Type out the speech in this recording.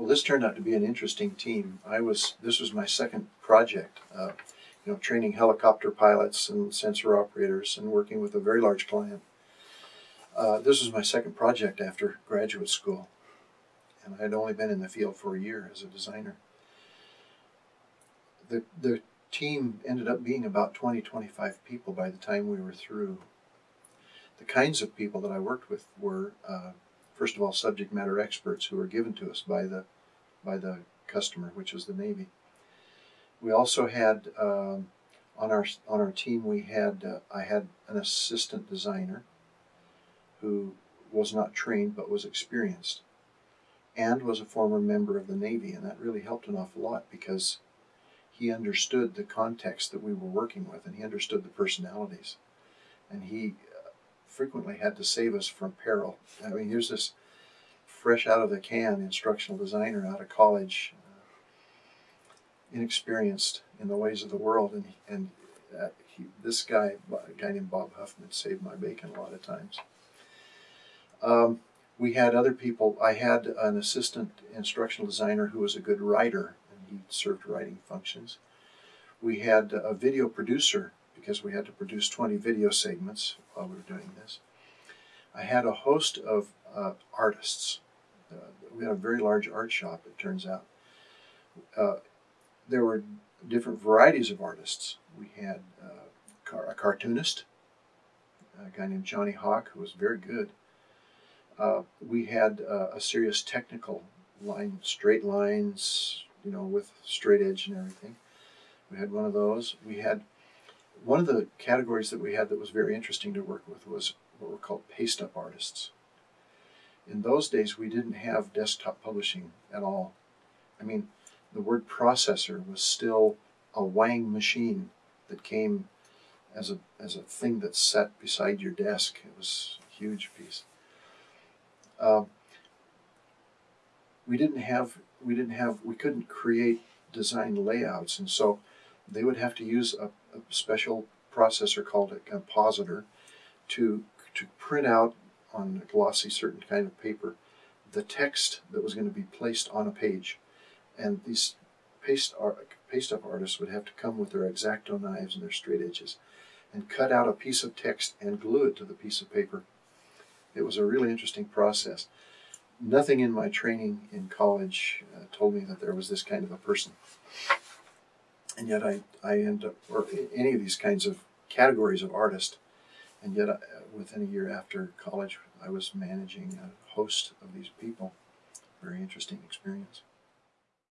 Well, this turned out to be an interesting team. I was this was my second project. Uh, you know, training helicopter pilots and sensor operators and working with a very large client. Uh, this was my second project after graduate school, and I had only been in the field for a year as a designer. The the team ended up being about 20, 25 people by the time we were through. The kinds of people that I worked with were, uh, first of all, subject matter experts who were given to us by the by the customer, which was the Navy. We also had um, on our on our team we had uh, I had an assistant designer who was not trained but was experienced and was a former member of the Navy and that really helped an awful lot because he understood the context that we were working with and he understood the personalities and he frequently had to save us from peril. I mean here's this fresh out of the can instructional designer out of college inexperienced in the ways of the world, and and uh, he, this guy, a guy named Bob Huffman, saved my bacon a lot of times. Um, we had other people. I had an assistant instructional designer who was a good writer, and he served writing functions. We had a video producer because we had to produce 20 video segments while we were doing this. I had a host of uh, artists. Uh, we had a very large art shop, it turns out. Uh, there were different varieties of artists. We had uh, a cartoonist, a guy named Johnny Hawk, who was very good. Uh, we had uh, a serious technical line, straight lines, you know, with straight edge and everything. We had one of those. We had one of the categories that we had that was very interesting to work with was what were called paste up artists. In those days, we didn't have desktop publishing at all. I mean, the word processor was still a Wang machine that came as a as a thing that sat beside your desk. It was a huge piece. Uh, we didn't have we didn't have we couldn't create design layouts, and so they would have to use a, a special processor called a compositor to to print out on a glossy certain kind of paper the text that was going to be placed on a page and these paste, art, paste up artists would have to come with their X-Acto knives and their straight edges and cut out a piece of text and glue it to the piece of paper. It was a really interesting process. Nothing in my training in college uh, told me that there was this kind of a person. And yet I, I end up, or any of these kinds of categories of artist, and yet I, uh, within a year after college, I was managing a host of these people. Very interesting experience.